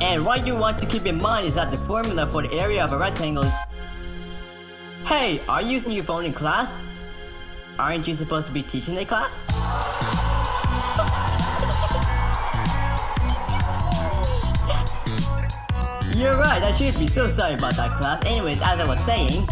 And what you want to keep in mind is that the formula for the area of a rectangle. Hey, are you using your phone in class? Aren't you supposed to be teaching a class? You're right, I should be so sorry about that class. Anyways, as I was saying,